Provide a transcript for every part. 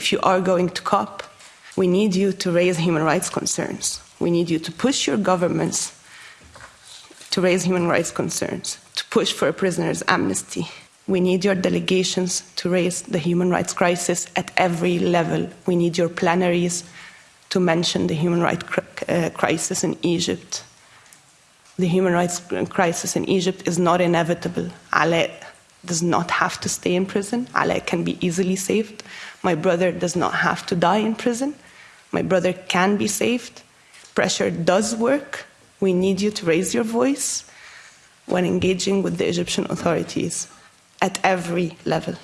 if you are going to COP, we need you to raise human rights concerns. We need you to push your governments to raise human rights concerns, to push for a prisoner's amnesty. We need your delegations to raise the human rights crisis at every level. We need your plenaries to mention the human rights uh, crisis in Egypt. The human rights crisis in Egypt is not inevitable. Ale does not have to stay in prison. Ale can be easily saved. My brother does not have to die in prison. My brother can be saved. Pressure does work. We need you to raise your voice when engaging with the Egyptian authorities at every level.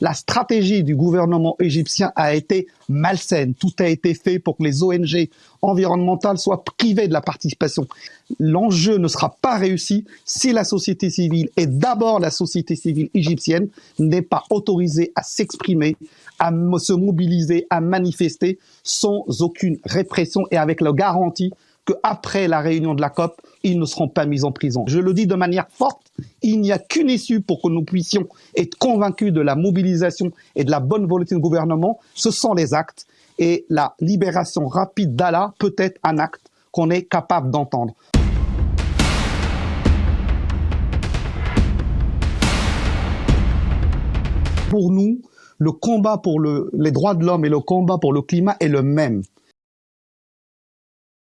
La stratégie du gouvernement égyptien a été malsaine. Tout a été fait pour que les ONG environnementales soient privées de la participation. L'enjeu ne sera pas réussi si la société civile, et d'abord la société civile égyptienne, n'est pas autorisée à s'exprimer, à se mobiliser, à manifester sans aucune répression et avec la garantie qu'après la réunion de la COP, ils ne seront pas mis en prison. Je le dis de manière forte, il n'y a qu'une issue pour que nous puissions être convaincus de la mobilisation et de la bonne volonté du gouvernement, ce sont les actes. Et la libération rapide d'Allah peut être un acte qu'on est capable d'entendre. Pour nous, le combat pour le, les droits de l'homme et le combat pour le climat est le même.